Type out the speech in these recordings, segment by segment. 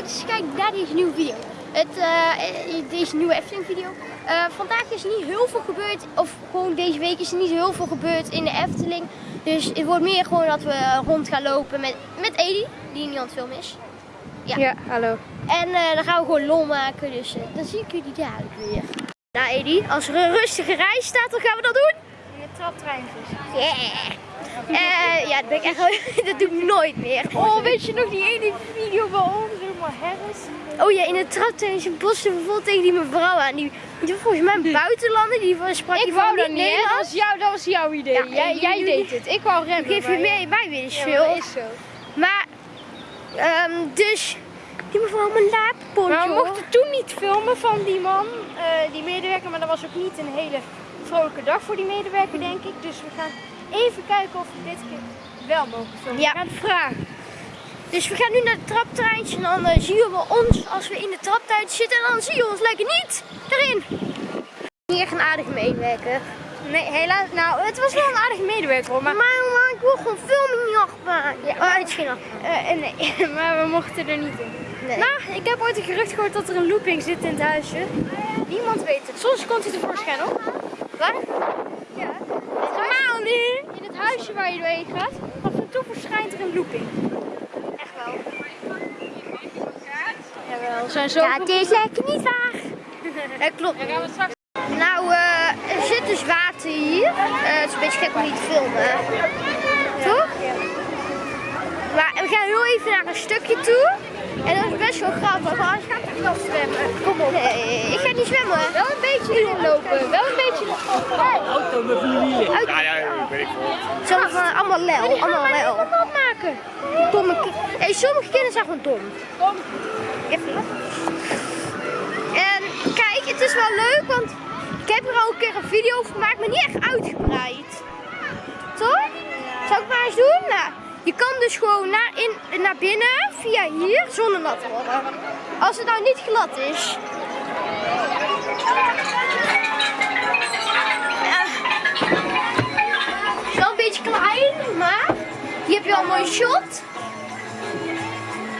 leuk kijkt naar deze nieuwe video. Het, eh, deze nieuwe Efteling video. Eh, vandaag is niet heel veel gebeurd, of gewoon deze week is er niet heel veel gebeurd in de Efteling. Dus het wordt meer gewoon dat we rond gaan lopen met, met Edi, die niet aan het filmen is. Ja, hallo. En eh, dan gaan we gewoon lol maken, dus eh, dan zie ik jullie dadelijk weer. Nou Edi, als er een rustige reis staat, dan gaan we dat doen. In de traptreintjes. Yeah! Eh, ja, dat, ben ik echt, dat doe ik nooit meer. Oh, weet je nog die ene video van ons, Harris? Oh ja, in het traptuin bossen bijvoorbeeld tegen die mevrouw aan. Die, die volgens mij een buitenlander, die sprak Ik die wou dat niet dat was, jou, dat was jouw idee. Ja, jij, jij deed het. Ik wou remmen. Geef je mee, wij Ja, veel. dat is zo. Maar, ehm, dus, die mevrouw met een laappontje. Maar we mochten toen niet filmen van die man, eh, die medewerker, maar dat was ook niet een hele vrolijke dag voor die medewerker, denk ik. Dus we gaan even kijken of we dit keer wel mogen filmen. Ja. We gaan het vragen. Dus we gaan nu naar het traptreintje en dan eh, zien we ons als we in de traptuin zitten. En dan zie je ons lekker niet erin. Niet echt een aardige medewerker. Nee, helaas. Nou, het was wel een aardige medewerker hoor. Maar, Maar, maar, ik wil gewoon filmen in achtbaan. Ja, oh, het is geen achtbaan. eh, eh, nee, maar we mochten er niet in. Nee. Nou, ik heb ooit een gerucht gehoord dat er een looping zit in het huisje. Niemand weet het. Soms komt hij tevoorschijn op. Waar? Ja. Normaal niet. In het huisje waar je doorheen gaat, af en toe verschijnt er een looping. Echt wel. Zijn zo. Ja, het is lekker niet waar. Dat klopt. Dan gaan we straks. Nou, eh, er zit dus water hier. Eh, het is een beetje gek om niet te filmen. Toch? Maar we gaan heel even naar een stukje toe. En dat is best wel grappig, want anders ga ik nog zwemmen. Kom op. Nee, ik ga niet zwemmen. Wel een beetje erin lopen. Wel een beetje. Auto met vier wielen. Uit- Ja, ja, weet ik veel. Zo van allemaal lel, allemaal lel. Wat maken? Domme hey, sommige kinderen zijn gewoon dom. Even. En kijk, het is wel leuk, want ik heb er al een keer een video over gemaakt, maar niet echt uitgebreid. Toch? Zal ik maar eens doen? Nou, je kan dus gewoon naar, in, naar binnen via hier zonder nat worden. Als het nou niet glad is. Ja. Wel een beetje klein, maar hier heb je al een mooi shot.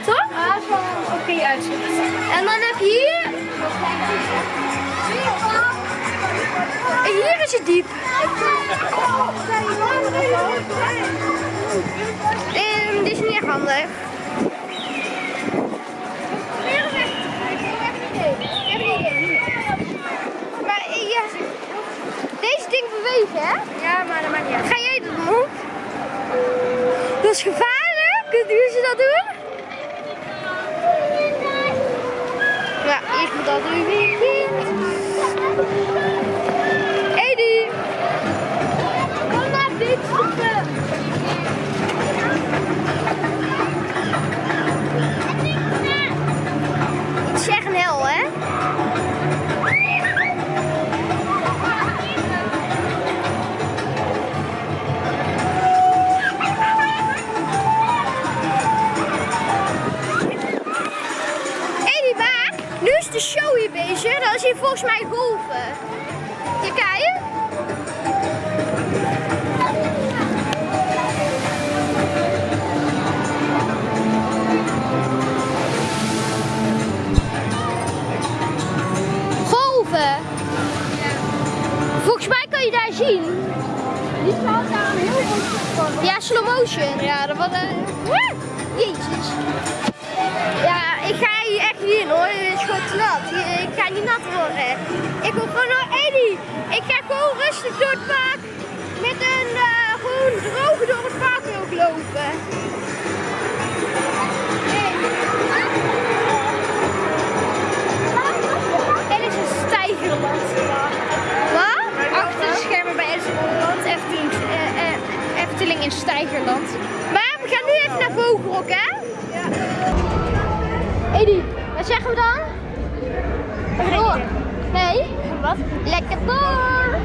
Toch? Dat is wel een oké uitzicht. En dan heb je hier. En hier is het diep. Ehm, dit is niet echt handig. Maar ja, deze ding bewegen, hè? Ja, maar dat maakt niet uit. Ga jij dat doen? Dat is gevaarlijk. Kunt u ze dat doen? Ja, ik moet dat hier volgens mij golven. Ja, kijk. Golven. Volgens mij kan je daar zien. Die staat daar een heel goed. Ja, slow motion. Ja, dat was een. Woe! Jezus. Hier echt in hoor. Het is gewoon nat. Hier- Ik ga niet nat worden. Ik wil gewoon naar Eddie. Ik ga gewoon rustig door het park. Met een eh, gewoon droge door het park ook lopen. Er is een stijgerland. Wat? Achter de schermen bij Esseland, Efteling, eh, eh, Efteling in Stijgerland. Maar we gaan nu even naar Vogelrok, hè? Eddie, wat zeggen we dan? Door. Nee? Wat? Lekker door.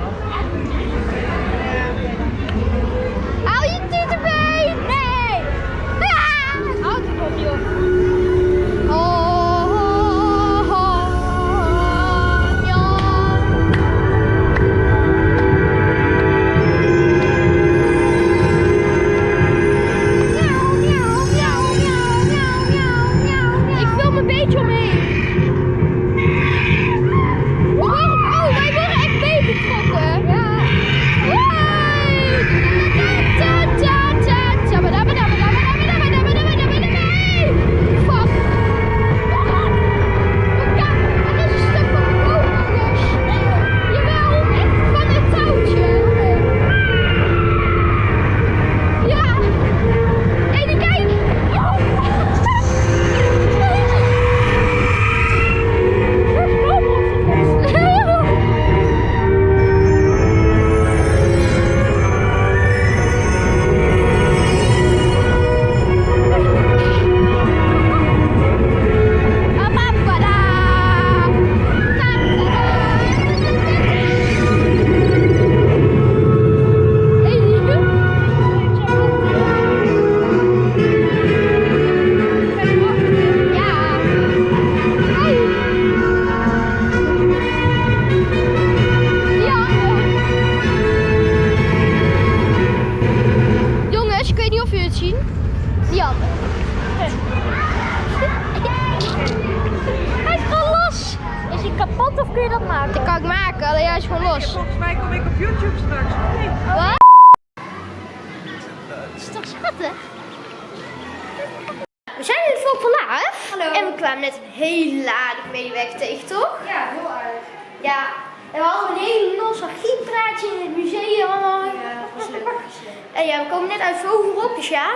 Kun je dat maken? Dat kan ik maken, alleen hij is gewoon los. Volgens mij kom ik op YouTube straks. Nee. Wat? Dat is toch schattig? We zijn in het Volk van Laaf. Hallo. En we kwamen net een hele aardige medewerker tegen, toch? Ja, heel aardig. Ja. En we hadden een hele nostalgiepraatje in het museum. allemaal. Ja, dat was leuk. En ja, we komen net uit Vogelrok, dus ja.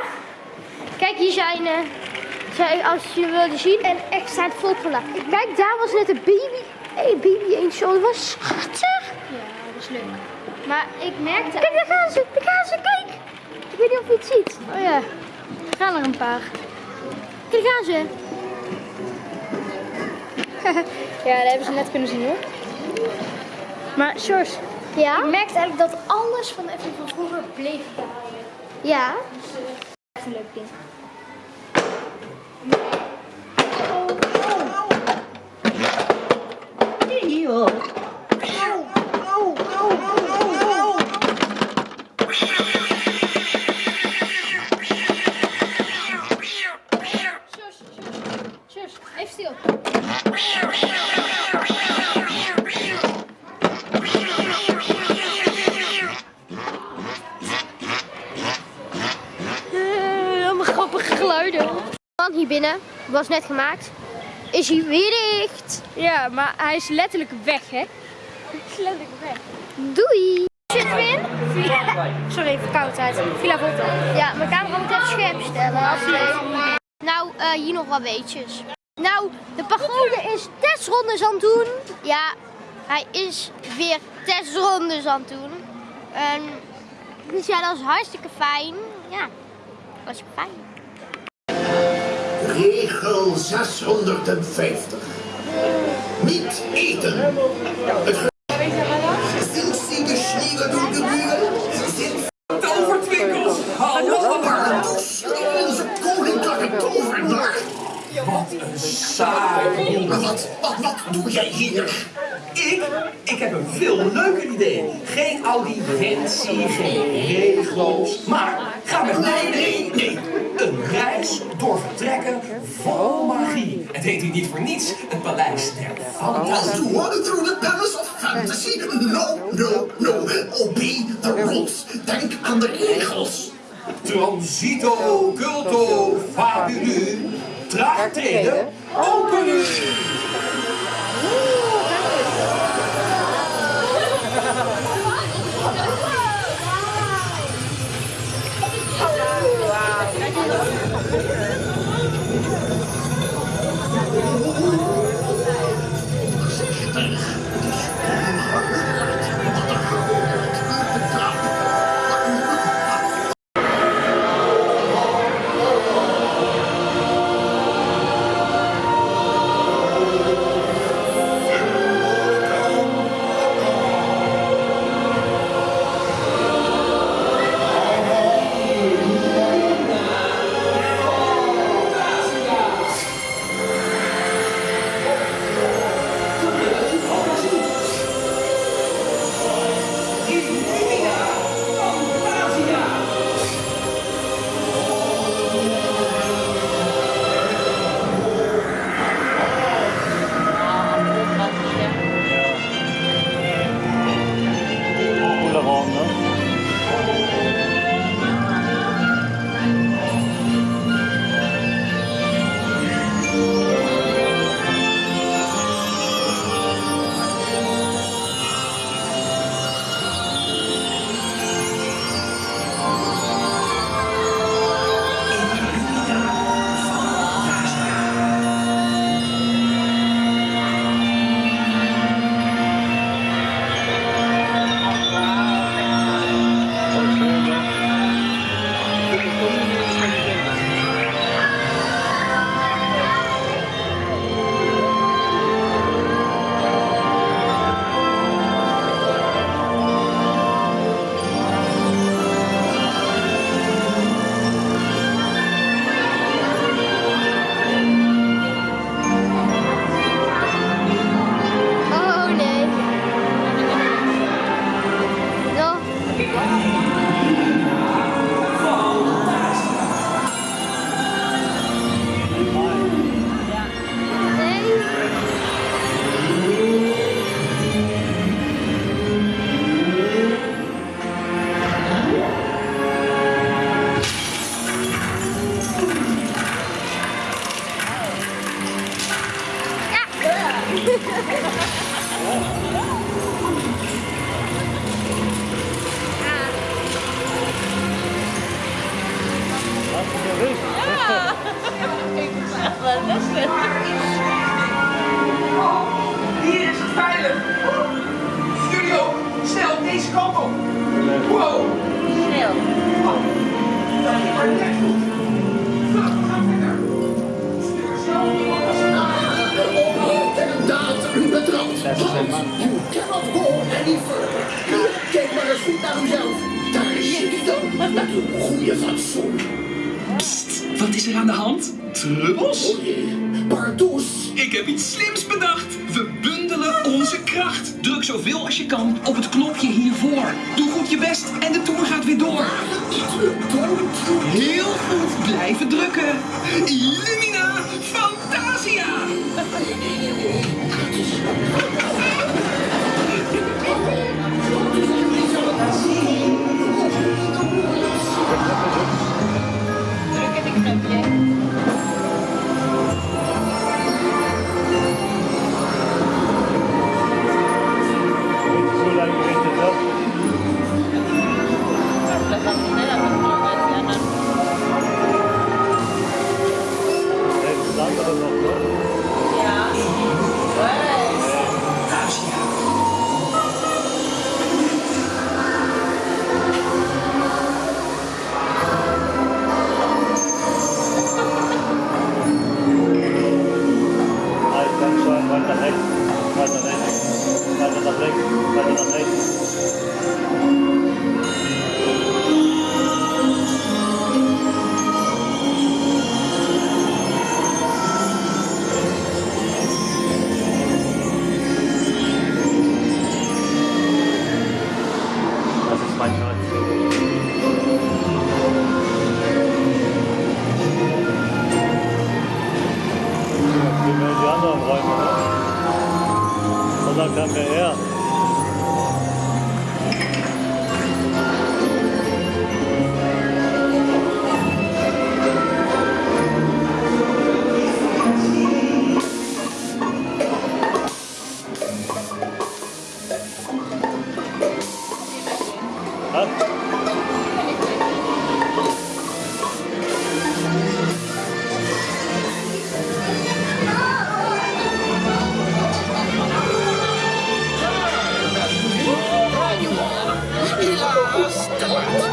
Kijk, hier zijn, eh, zijn als je wilde zien, en extra het volk van Laaf. Kijk, daar was net een baby. Hé, baby eendje, dat was schattig. Ja, dat is leuk. Maar ik merkte... Kijk, daar gaan ze, daar gaan ze, kijk. Ik weet niet of je het ziet. Oh ja, er gaan er een paar. Kijk, daar gaan ze. Ja, dat hebben ze net kunnen zien hoor. Maar Sjors, Ja? ik merkte eigenlijk dat alles van even van vroeger bleef behouden. Ja. Echt een leuk ding. Net gemaakt. Is hij weer dicht. Ja, maar hij is letterlijk weg hè. Hij is letterlijk weg. Doei. Zitten we in? Sorry, verkoudheid. Villa Volta. Ja, mijn camera moet even scherp stellen. Nou, eh, hier nog wat weetjes. Nou, de pagode is testrondes aan het doen. Ja, hij is weer testrondes aan het doen. En, dus ja, dat is hartstikke fijn. Ja, hartstikke fijn. Regel 650. Niet eten. Het Sind Sie geschniegelt und gebügelt? Sind Tovertwinkels! Hallo! Pardoes, onze koninklijke tovenaar? Wat een saai. Maar wat, wat, wat doe jij hier? Ik? Ik heb een veel leuker idee. Geen audiëntie, geen regels. Maar ga met mij Nee, mee. nee. Een reis door vertrekken vol magie. Het heet hier niet voor niets het paleis der fantasie. wander through the palace of fantasy? No, no, no. Obey the rules. Denk aan de regels. Transito, culto, fabulu. Traag treden, open nu. Trubbels? O jee, pardoes. Ik heb iets slims bedacht. We bundelen onze kracht. Druk zoveel als je kan op het knopje hiervoor. Doe goed je best en de tour gaat weer door. Heel goed blijven drukken. Helaas,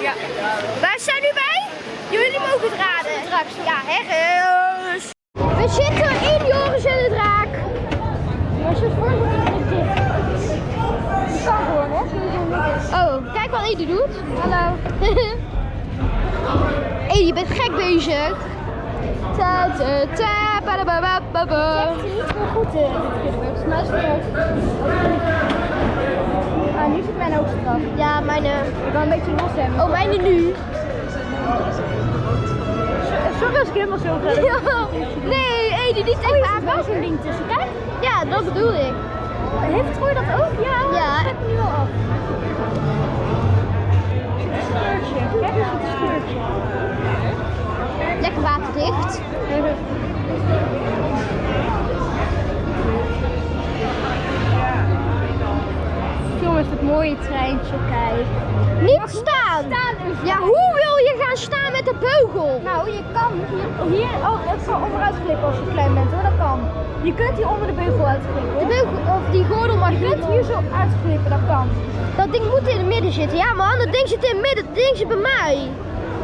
Ja. Waar zijn nu bij? Jullie mogen het raden. Ja, herres. We zitten in Joris en de Draak. Maar ze voor het dicht. Je kan gewoon, hè? Oh, kijk wat Edi doet. Hallo. Edi, je bent gek bezig. Ta ta ta ba ba ba ba ba. Het is niet zo goed eh, dit. Het is maar nu zit mijn ook straf. Ja, mijn... eh, Ik wil een beetje los hebben. Oh, mijne nu. Sorry als ik helemaal zo ga. Nee, Edi, niet Oh, tegen je haar zit wel zo'n ding tussen. Kijk. Ja, dat bedoel ik. Heeft Troy dat ook? Ja, Ja. dat nu wel af. Het scheurtje. Kijk eens het scheurtje. Lekker waterdicht. Treintje, kijk. Niet staan. Ja, hoe wil je gaan staan met de beugel? Nou, je kan hier, hier oh, het kan onderuit glippen als je klein bent hoor, dat kan. Je kunt hier onder de beugel uitglippen. De beugel, of die gordel mag Je kunt hier zo uitglippen, dat kan. Dat ding moet in het midden zitten. Ja man, dat ding zit in het midden. Dat ding zit bij mij.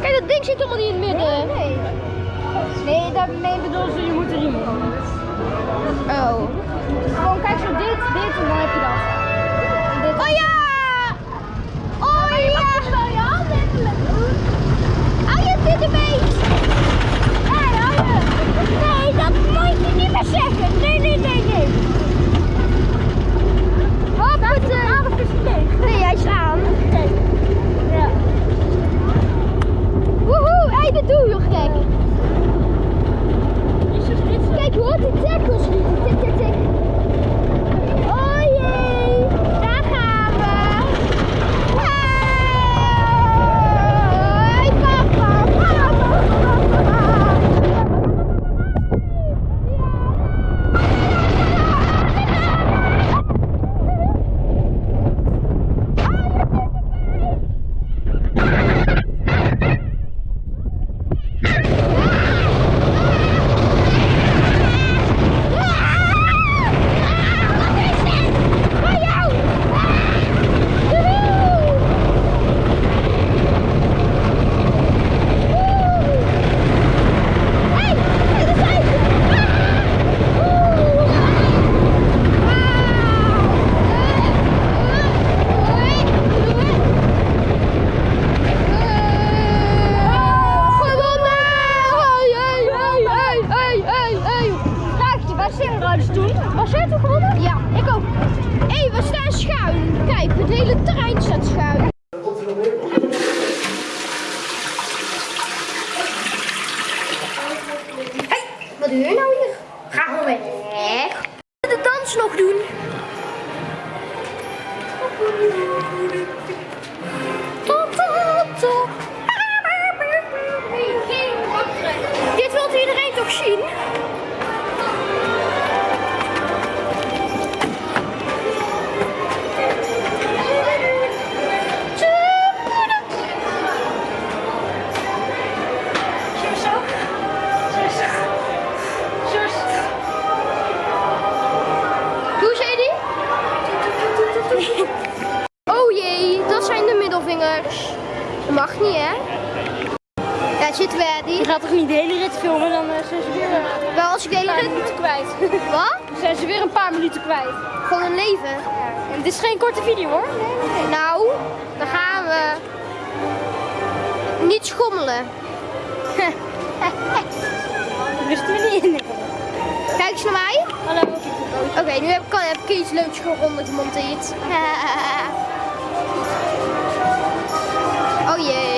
Kijk, dat ding zit helemaal niet in het midden. Nee. Nee, daarmee bedoel ze, je moet er riem in. Oh. Gewoon kijk zo dit, dit en dan heb je dat. Dit. Oh ja! Oh ja! Wel je hand even met Hou je dit ermee? Nee. Nee, dat moet je niet meer zeggen. Nee, nee, nee, nee. Aan of is leeg? Nee, hij is aan. Ja. Woehoe, hé, dat doe je nog gek. Kijk, je hoort die tackles niet. Mag niet, hè? Ja, zitten we, Je die. gaat toch niet de hele rit filmen, dan eh, zijn ze weer eh, Wel als ik de hele rit... minuten kwijt. Wat? Dan zijn ze weer een paar minuten kwijt. Gewoon een leven. En dit is geen korte video hoor. Nee, nee. Nou, dan gaan we... Niet schommelen. Dat wisten we niet in. Kijk eens naar mij. Hallo. Oké, nu heb ik, heb ik iets leuks geronden gemonteerd. oh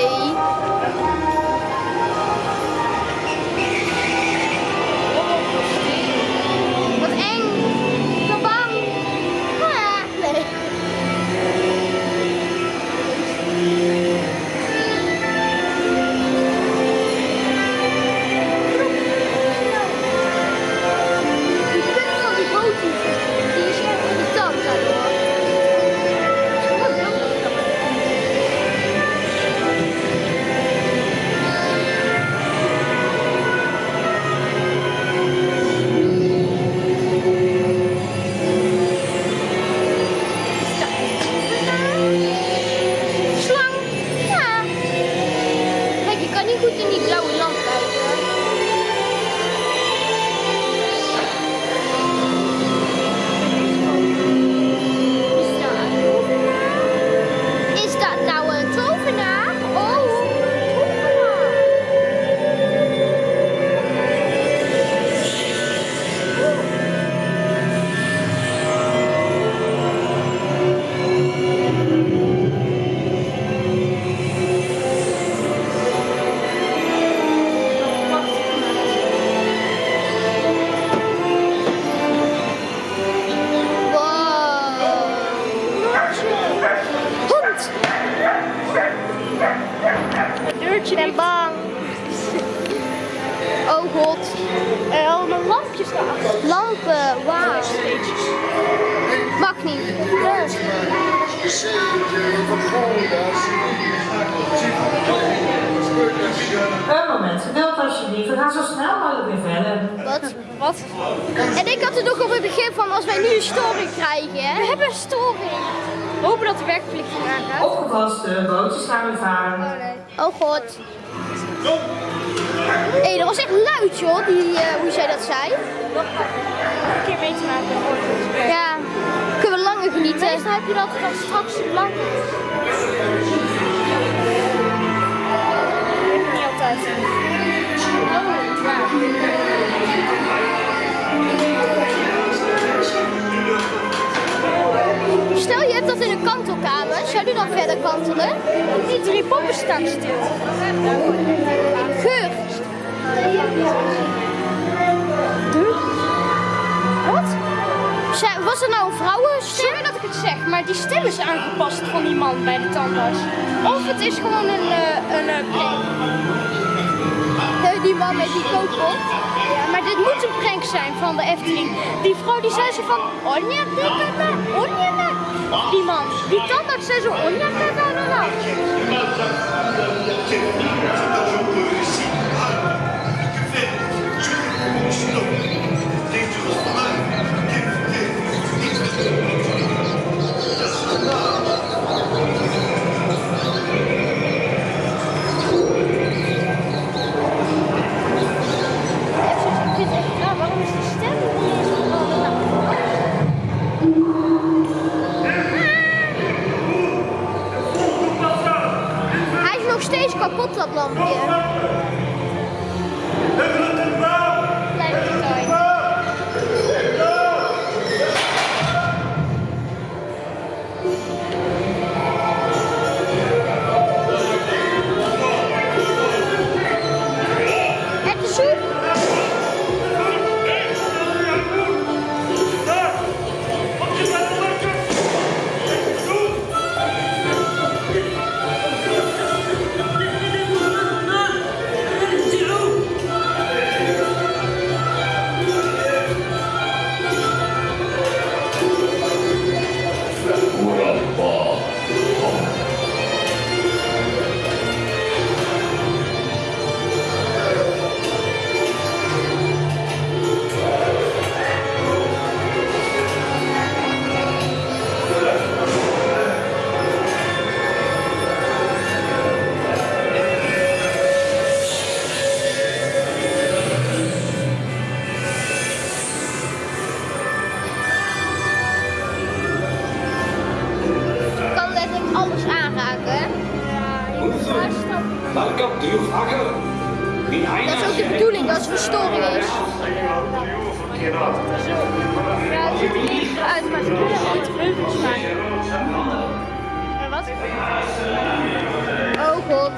Hé, hey, dat was echt luid joh, die, eh, hoe zij dat zei. Een keer mee te maken. Ja, kunnen we langer genieten. Meestal heb je dat dan straks lang. Niet altijd. Stel je hebt dat in een kantelkamer, zou die dan verder kantelen? Die drie poppen staan stil. Geur. Wat? Was er nou een vrouwenstem? Sorry dat ik het zeg, maar die stem is aangepast van die man bij de tandarts. Of het is gewoon een, eh, een. Eh, Die man met die kookpot. Dit moet een prank zijn van de Efteling. Die vrouw die zei ze van onja kikata, onja. Die man, die tandarts zei zo onja. Kapot, dat Dat is ook de bedoeling, dat het verstoring is. Ja, het ziet er niet uit, maar ze kunnen iets heuvels maken. En wat? Oh god.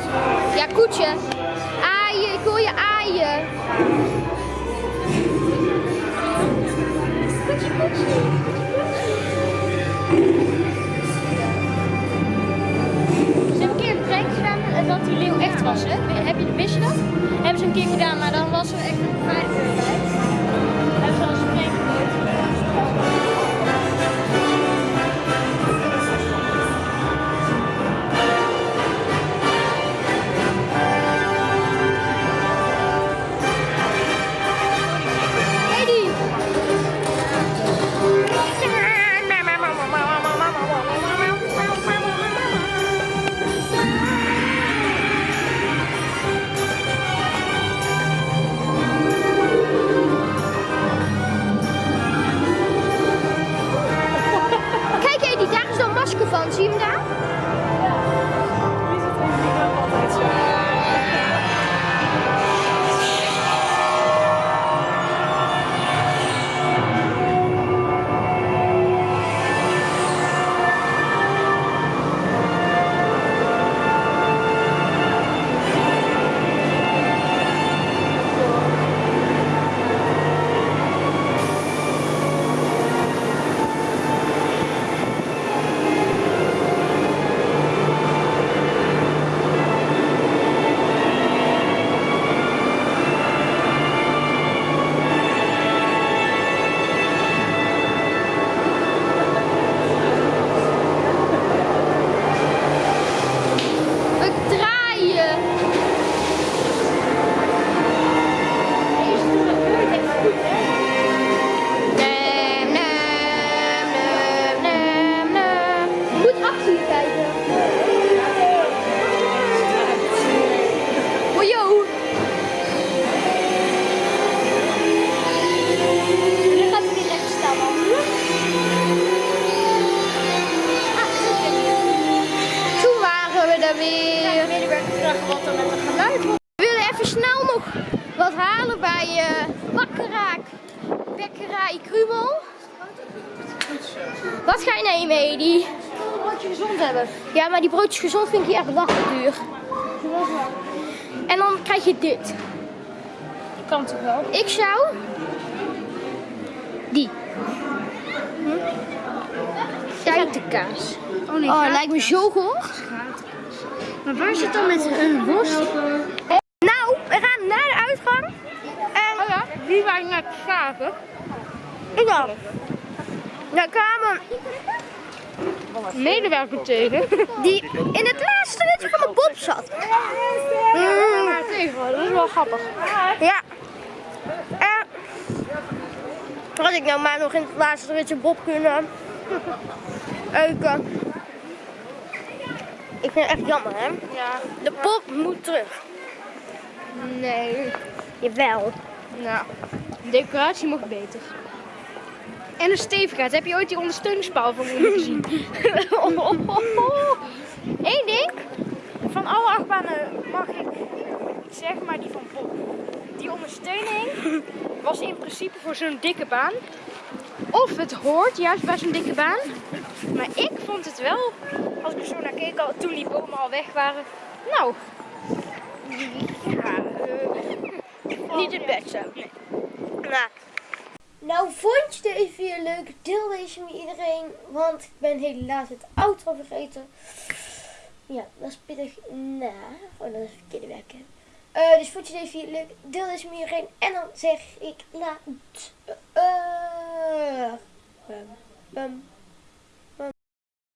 Ja, koetje. Aaien, ik hoor je aaien. Koetje, koetje. Dat die leeuw echt was, hè? Heb je, wist je dat? Hebben ze een keer gedaan, maar dan was er echt een beveiliging Wat ga je nemen, Edi? Een broodje gezond hebben. Ja, maar die broodjes gezond vind ik hier echt lachen duur. En dan krijg je dit. Kan toch wel? Ik zou die. Hm? kaas. Oh nee, Oh, lijkt me zo goed. Maar waar zit dan met een worst? Nou, we gaan naar de uitgang. En Oh ja, die ik naar het schaven. ik dan. Daar kwamen Medewerker tegen. die in het laatste ritje van mijn bob zat. Tegen, dat is wel grappig. ja. En had ik nou maar nog in het laatste ritje bob kunnen euken. Ik vind het echt jammer, hè? Ja. De pop moet terug. Nee. Jawel. Nou, de decoratie mocht beter. En de stevigheid. Heb je ooit die ondersteuningspaal van me gezien? Eén ding. Van alle achtbanen mag ik zeg maar die van Bob. Die ondersteuning was in principe voor zo'n dikke baan. Of het hoort juist bij zo'n dikke baan. Maar ik vond het wel, als ik er zo naar keek al, toen die bomen al weg waren. Nou, ja, eh, Niet het beste. Nou. Nou, vond je deze video leuk? Deel deze met iedereen. Want ik ben helaas het outro vergeten. Ja, dat is pittig na. Oh, dat is verkeerde werken. Eh, dus vond je deze video leuk? Deel deze met iedereen. En dan zeg ik laat. Uh, bum, bum.